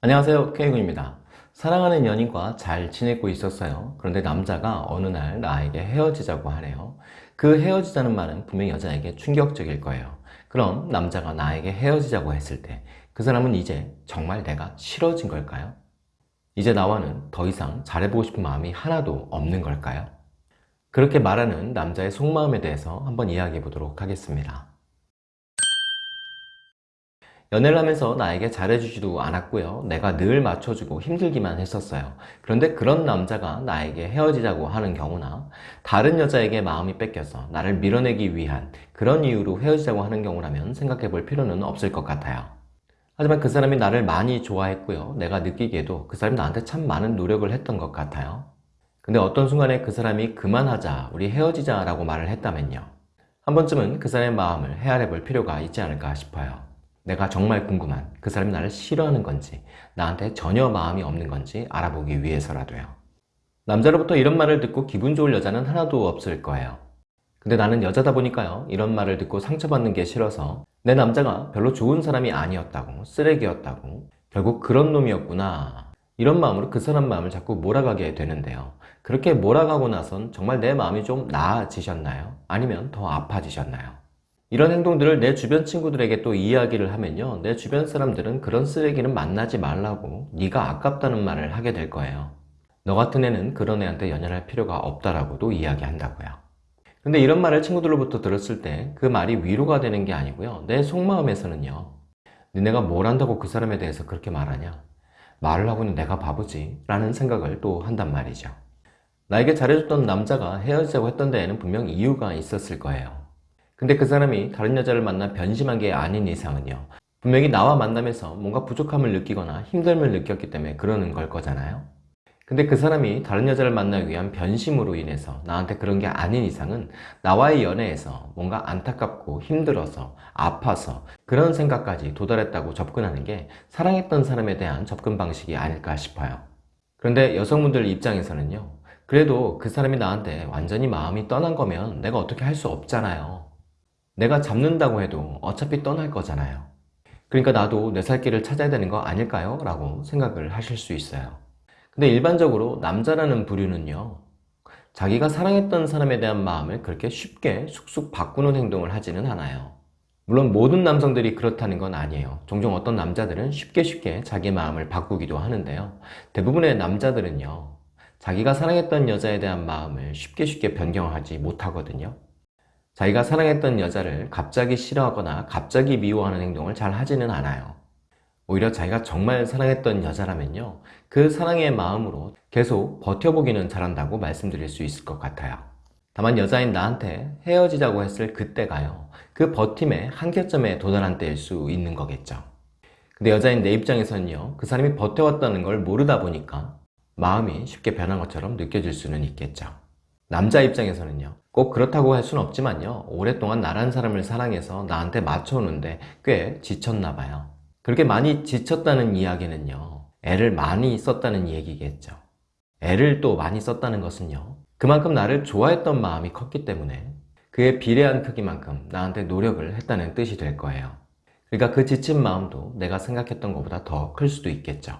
안녕하세요 K군입니다. 사랑하는 연인과 잘 지내고 있었어요. 그런데 남자가 어느 날 나에게 헤어지자고 하네요. 그 헤어지자는 말은 분명 여자에게 충격적일 거예요. 그럼 남자가 나에게 헤어지자고 했을 때 그 사람은 이제 정말 내가 싫어진 걸까요? 이제 나와는 더 이상 잘해보고 싶은 마음이 하나도 없는 걸까요? 그렇게 말하는 남자의 속마음에 대해서 한번 이야기해 보도록 하겠습니다 연애를 하면서 나에게 잘해주지도 않았고요. 내가 늘 맞춰주고 힘들기만 했었어요. 그런데 그런 남자가 나에게 헤어지자고 하는 경우나 다른 여자에게 마음이 뺏겨서 나를 밀어내기 위한 그런 이유로 헤어지자고 하는 경우라면 생각해 볼 필요는 없을 것 같아요. 하지만 그 사람이 나를 많이 좋아했고요. 내가 느끼기에도 그 사람이 나한테 참 많은 노력을 했던 것 같아요. 근데 어떤 순간에 그 사람이 그만하자 우리 헤어지자 라고 말을 했다면요. 한 번쯤은 그 사람의 마음을 헤아려 볼 필요가 있지 않을까 싶어요 내가 정말 궁금한 그 사람이 나를 싫어하는 건지 나한테 전혀 마음이 없는 건지 알아보기 위해서라도요 남자로부터 이런 말을 듣고 기분 좋을 여자는 하나도 없을 거예요 근데 나는 여자다 보니까요 이런 말을 듣고 상처받는 게 싫어서 내 남자가 별로 좋은 사람이 아니었다고 쓰레기였다고 결국 그런 놈이었구나 이런 마음으로 그 사람 마음을 자꾸 몰아가게 되는데요 그렇게 몰아가고 나선 정말 내 마음이 좀 나아지셨나요? 아니면 더 아파지셨나요? 이런 행동들을 내 주변 친구들에게 또 이야기를 하면요. 내 주변 사람들은 그런 쓰레기는 만나지 말라고 네가 아깝다는 말을 하게 될 거예요. 너 같은 애는 그런 애한테 연연할 필요가 없다라고도 이야기한다고요. 근데 이런 말을 친구들로부터 들었을 때 그 말이 위로가 되는 게 아니고요. 내 속마음에서는요 니네가 뭘 안다고 그 사람에 대해서 그렇게 말하냐? 말을 하고는 내가 바보지. 라는 생각을 또 한단 말이죠. 나에게 잘해줬던 남자가 헤어지자고 했던 데에는 분명 이유가 있었을 거예요 근데 그 사람이 다른 여자를 만나 변심한 게 아닌 이상은요 분명히 나와 만나면서 뭔가 부족함을 느끼거나 힘듦을 느꼈기 때문에 그러는 걸 거잖아요. 근데 그 사람이 다른 여자를 만나기 위한 변심으로 인해서 나한테 그런 게 아닌 이상은 나와의 연애에서 뭔가 안타깝고 힘들어서 아파서 그런 생각까지 도달했다고 접근하는 게 사랑했던 사람에 대한 접근 방식이 아닐까 싶어요. 그런데 여성분들 입장에서는요 그래도 그 사람이 나한테 완전히 마음이 떠난 거면 내가 어떻게 할 수 없잖아요 내가 잡는다고 해도 어차피 떠날 거잖아요. 그러니까 나도 내 살 길을 찾아야 되는 거 아닐까요? 라고 생각을 하실 수 있어요. 근데 일반적으로 남자라는 부류는요 자기가 사랑했던 사람에 대한 마음을 그렇게 쉽게 쑥쑥 바꾸는 행동을 하지는 않아요. 물론 모든 남성들이 그렇다는 건 아니에요. 종종 어떤 남자들은 쉽게 쉽게 자기 마음을 바꾸기도 하는데요. 대부분의 남자들은요 자기가 사랑했던 여자에 대한 마음을 쉽게 쉽게 변경하지 못하거든요 자기가 사랑했던 여자를 갑자기 싫어하거나 갑자기 미워하는 행동을 잘 하지는 않아요. 오히려 자기가 정말 사랑했던 여자라면요. 그 사랑의 마음으로 계속 버텨보기는 잘한다고 말씀드릴 수 있을 것 같아요. 다만 여자인 나한테 헤어지자고 했을 그때가요. 그 버팀의 한계점에 도달한 때일 수 있는 거겠죠. 근데 여자인 내 입장에서는요. 그 사람이 버텨왔다는 걸 모르다 보니까 마음이 쉽게 변한 것처럼 느껴질 수는 있겠죠. 남자 입장에서는요. 꼭 그렇다고 할 수는 없지만요. 오랫동안 나란 사람을 사랑해서 나한테 맞춰오는데 꽤 지쳤나 봐요. 그렇게 많이 지쳤다는 이야기는요. 애를 많이 썼다는 얘기겠죠. 애를 또 많이 썼다는 것은요. 그만큼 나를 좋아했던 마음이 컸기 때문에 그에 비례한 크기만큼 나한테 노력을 했다는 뜻이 될 거예요. 그러니까 그 지친 마음도 내가 생각했던 것보다 더 클 수도 있겠죠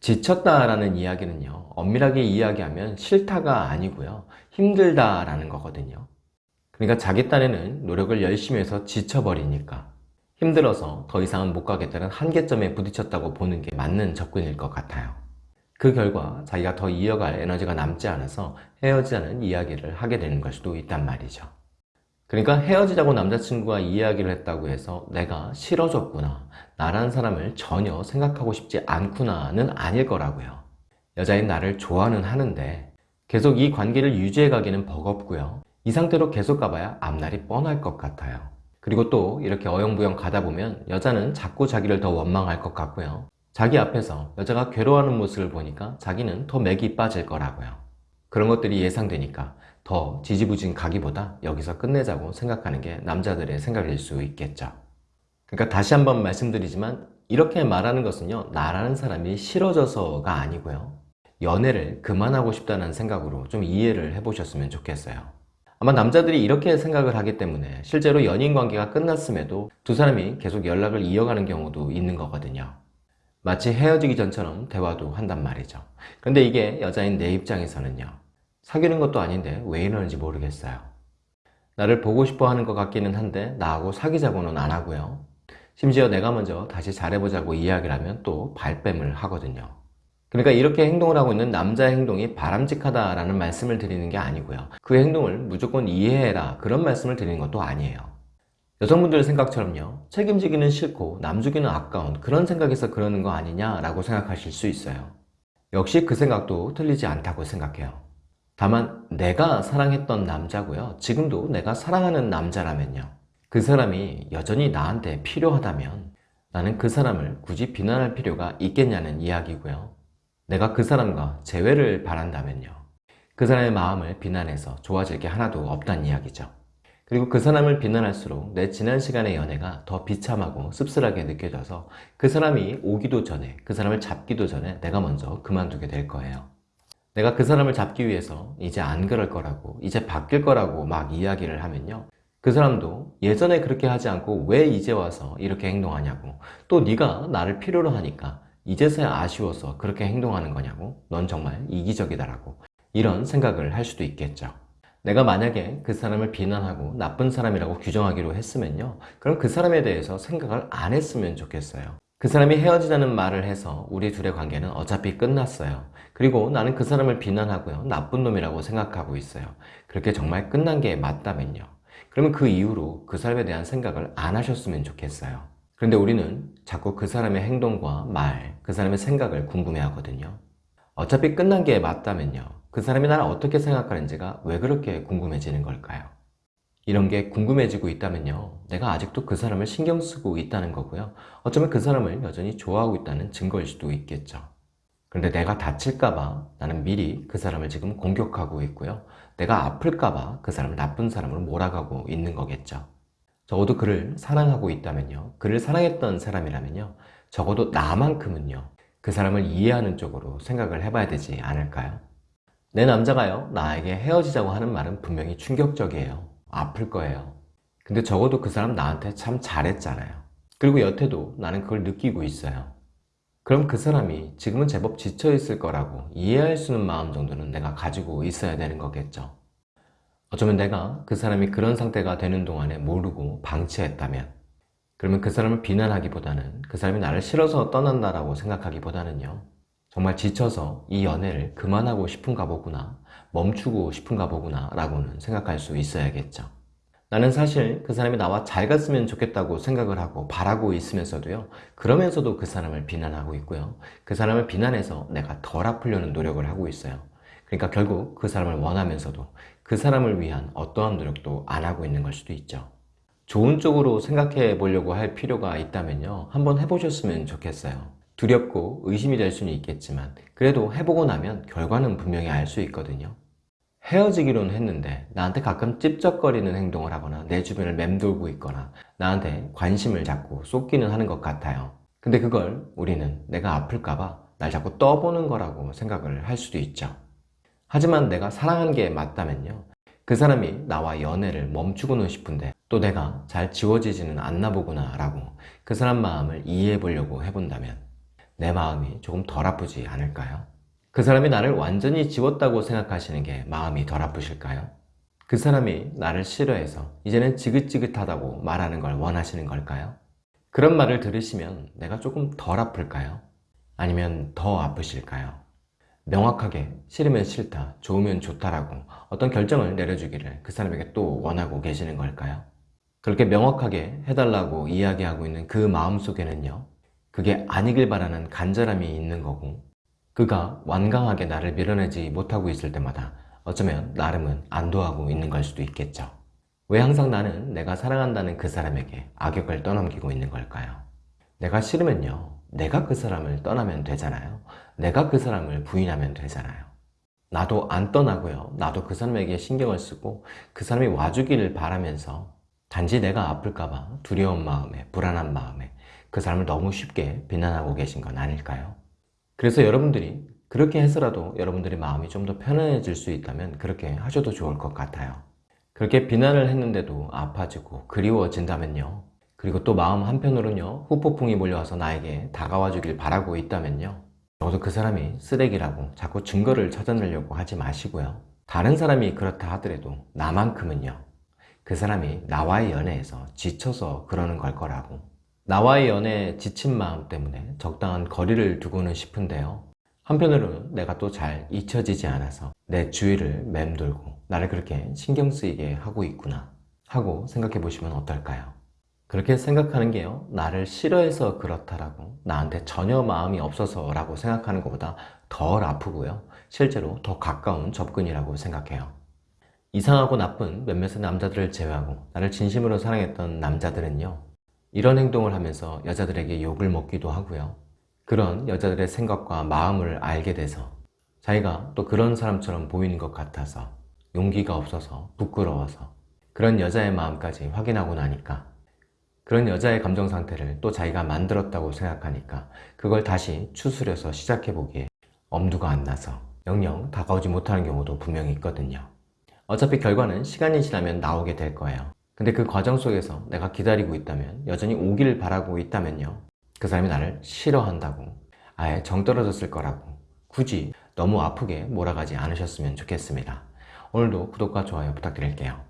지쳤다라는 이야기는요 엄밀하게 이야기하면 싫다가 아니고요 힘들다라는 거거든요. 그러니까 자기 딴에는 노력을 열심히 해서 지쳐버리니까 힘들어서 더 이상은 못 가겠다는 한계점에 부딪혔다고 보는 게 맞는 접근일 것 같아요. 그 결과 자기가 더 이어갈 에너지가 남지 않아서 헤어지자는 이야기를 하게 되는 걸 수도 있단 말이죠 그러니까 헤어지자고 남자친구가 이야기를 했다고 해서 내가 싫어졌구나. 나라는 사람을 전혀 생각하고 싶지 않구나는 아닐 거라고요. 여자인 나를 좋아는 하는데 계속 이 관계를 유지해 가기는 버겁고요. 이 상태로 계속 가봐야 앞날이 뻔할 것 같아요. 그리고 또 이렇게 어영부영 가다 보면 여자는 자꾸 자기를 더 원망할 것 같고요. 자기 앞에서 여자가 괴로워하는 모습을 보니까 자기는 더 맥이 빠질 거라고요. 그런 것들이 예상되니까 더 지지부진 가기보다 여기서 끝내자고 생각하는 게 남자들의 생각일 수 있겠죠 그러니까 다시 한번 말씀드리지만 이렇게 말하는 것은요 나라는 사람이 싫어져서가 아니고요 연애를 그만하고 싶다는 생각으로 좀 이해를 해보셨으면 좋겠어요 아마 남자들이 이렇게 생각을 하기 때문에 실제로 연인 관계가 끝났음에도 두 사람이 계속 연락을 이어가는 경우도 있는 거거든요 마치 헤어지기 전처럼 대화도 한단 말이죠. 그런데 이게 여자인 내 입장에서는요. 사귀는 것도 아닌데 왜 이러는지 모르겠어요. 나를 보고 싶어 하는 것 같기는 한데 나하고 사귀자고는 안 하고요. 심지어 내가 먼저 다시 잘해보자고 이야기를 하면 또 발뺌을 하거든요. 그러니까 이렇게 행동을 하고 있는 남자의 행동이 바람직하다라는 말씀을 드리는 게 아니고요. 그 행동을 무조건 이해해라 그런 말씀을 드리는 것도 아니에요. 여성분들 생각처럼요. 책임지기는 싫고 남주기는 아까운 그런 생각에서 그러는 거 아니냐라고 생각하실 수 있어요. 역시 그 생각도 틀리지 않다고 생각해요. 다만 내가 사랑했던 남자고요. 지금도 내가 사랑하는 남자라면요. 그 사람이 여전히 나한테 필요하다면 나는 그 사람을 굳이 비난할 필요가 있겠냐는 이야기고요. 내가 그 사람과 재회를 바란다면요. 그 사람의 마음을 비난해서 좋아질 게 하나도 없다는 이야기죠. 그리고 그 사람을 비난할수록 내 지난 시간의 연애가 더 비참하고 씁쓸하게 느껴져서 그 사람이 오기도 전에 그 사람을 잡기도 전에 내가 먼저 그만두게 될 거예요. 내가 그 사람을 잡기 위해서 이제 안 그럴 거라고 이제 바뀔 거라고 막 이야기를 하면요. 그 사람도 예전에 그렇게 하지 않고 왜 이제 와서 이렇게 행동하냐고. 또 네가 나를 필요로 하니까 이제서야 아쉬워서 그렇게 행동하는 거냐고. 넌 정말 이기적이다라고 이런 생각을 할 수도 있겠죠. 내가 만약에 그 사람을 비난하고 나쁜 사람이라고 규정하기로 했으면요. 그럼 그 사람에 대해서 생각을 안 했으면 좋겠어요 그 사람이 헤어지자는 말을 해서 우리 둘의 관계는 어차피 끝났어요. 그리고 나는 그 사람을 비난하고요. 나쁜 놈이라고 생각하고 있어요. 그렇게 정말 끝난 게 맞다면요. 그러면 그 이후로 그 사람에 대한 생각을 안 하셨으면 좋겠어요. 그런데 우리는 자꾸 그 사람의 행동과 말, 그 사람의 생각을 궁금해 하거든요. 어차피 끝난 게 맞다면요. 그 사람이 나를 어떻게 생각하는지가 왜 그렇게 궁금해지는 걸까요? 이런 게 궁금해지고 있다면요. 내가 아직도 그 사람을 신경 쓰고 있다는 거고요. 어쩌면 그 사람을 여전히 좋아하고 있다는 증거일 수도 있겠죠. 그런데 내가 다칠까봐 나는 미리 그 사람을 지금 공격하고 있고요. 내가 아플까봐 그 사람을 나쁜 사람으로 몰아가고 있는 거겠죠. 적어도 그를 사랑하고 있다면요. 그를 사랑했던 사람이라면요. 적어도 나만큼은요. 그 사람을 이해하는 쪽으로 생각을 해봐야 되지 않을까요? 내 남자가요. 나에게 헤어지자고 하는 말은 분명히 충격적이에요 아플 거예요. 근데 적어도 그 사람 나한테 참 잘했잖아요. 그리고 여태도 나는 그걸 느끼고 있어요. 그럼 그 사람이 지금은 제법 지쳐 있을 거라고 이해할 수 있는 마음 정도는 내가 가지고 있어야 되는 거겠죠. 어쩌면 내가 그 사람이 그런 상태가 되는 동안에 모르고 방치했다면 그러면 그 사람을 비난하기보다는 그 사람이 나를 싫어서 떠난다라고 생각하기보다는요 정말 지쳐서 이 연애를 그만하고 싶은가 보구나 멈추고 싶은가 보구나 라고는 생각할 수 있어야겠죠. 나는 사실 그 사람이 나와 잘 갔으면 좋겠다고 생각을 하고 바라고 있으면서도요 그러면서도 그 사람을 비난하고 있고요. 그 사람을 비난해서 내가 덜 아프려는 노력을 하고 있어요. 그러니까 결국 그 사람을 원하면서도 그 사람을 위한 어떠한 노력도 안 하고 있는 걸 수도 있죠. 좋은 쪽으로 생각해 보려고 할 필요가 있다면요 한번 해보셨으면 좋겠어요. 두렵고 의심이 될 수는 있겠지만 그래도 해보고 나면 결과는 분명히 알 수 있거든요 헤어지기로는 했는데 나한테 가끔 찝쩍거리는 행동을 하거나 내 주변을 맴돌고 있거나 나한테 관심을 자꾸 쏟기는 하는 것 같아요. 근데 그걸 우리는 내가 아플까봐 날 자꾸 떠보는 거라고 생각을 할 수도 있죠. 하지만 내가 사랑한 게 맞다면요. 그 사람이 나와 연애를 멈추고는 싶은데 또 내가 잘 지워지지는 않나 보구나 라고 그 사람 마음을 이해해 보려고 해본다면 내 마음이 조금 덜 아프지 않을까요? 그 사람이 나를 완전히 지웠다고 생각하시는 게 마음이 덜 아프실까요? 그 사람이 나를 싫어해서 이제는 지긋지긋하다고 말하는 걸 원하시는 걸까요? 그런 말을 들으시면 내가 조금 덜 아플까요? 아니면 더 아프실까요? 명확하게 싫으면 싫다, 좋으면 좋다라고 어떤 결정을 내려주기를 그 사람에게 또 원하고 계시는 걸까요? 그렇게 명확하게 해달라고 이야기하고 있는 그 마음속에는요 그게 아니길 바라는 간절함이 있는 거고 그가 완강하게 나를 밀어내지 못하고 있을 때마다 어쩌면 나름은 안도하고 있는 걸 수도 있겠죠. 왜 항상 나는 내가 사랑한다는 그 사람에게 악역을 떠넘기고 있는 걸까요? 내가 싫으면요. 내가 그 사람을 떠나면 되잖아요. 내가 그 사람을 부인하면 되잖아요. 나도 안 떠나고요. 나도 그 사람에게 신경을 쓰고 그 사람이 와주기를 바라면서 단지 내가 아플까봐 두려운 마음에 불안한 마음에 그 사람을 너무 쉽게 비난하고 계신 건 아닐까요? 그래서 여러분들이 그렇게 해서라도 여러분들의 마음이 좀 더 편안해질 수 있다면 그렇게 하셔도 좋을 것 같아요. 그렇게 비난을 했는데도 아파지고 그리워진다면요. 그리고 또 마음 한편으로는요 후폭풍이 몰려와서 나에게 다가와 주길 바라고 있다면요 적어도 그 사람이 쓰레기라고 자꾸 증거를 찾아내려고 하지 마시고요 다른 사람이 그렇다 하더라도 나만큼은요 그 사람이 나와의 연애에서 지쳐서 그러는 걸 거라고 나와의 연애에 지친 마음 때문에 적당한 거리를 두고는 싶은데요. 한편으로는 내가 또 잘 잊혀지지 않아서 내 주위를 맴돌고 나를 그렇게 신경 쓰이게 하고 있구나 하고 생각해 보시면 어떨까요? 그렇게 생각하는 게요. 나를 싫어해서 그렇다라고 나한테 전혀 마음이 없어서 라고 생각하는 것보다 덜 아프고요. 실제로 더 가까운 접근이라고 생각해요. 이상하고 나쁜 몇몇의 남자들을 제외하고 나를 진심으로 사랑했던 남자들은요 이런 행동을 하면서 여자들에게 욕을 먹기도 하고요. 그런 여자들의 생각과 마음을 알게 돼서 자기가 또 그런 사람처럼 보이는 것 같아서 용기가 없어서 부끄러워서 그런 여자의 마음까지 확인하고 나니까 그런 여자의 감정 상태를 또 자기가 만들었다고 생각하니까 그걸 다시 추스려서 시작해보기에 엄두가 안 나서 영영 다가오지 못하는 경우도 분명히 있거든요. 어차피 결과는 시간이 지나면 나오게 될 거예요 근데 그 과정 속에서 내가 기다리고 있다면 여전히 오기를 바라고 있다면요. 그 사람이 나를 싫어한다고 아예 정 떨어졌을 거라고 굳이 너무 아프게 몰아가지 않으셨으면 좋겠습니다. 오늘도 구독과 좋아요 부탁드릴게요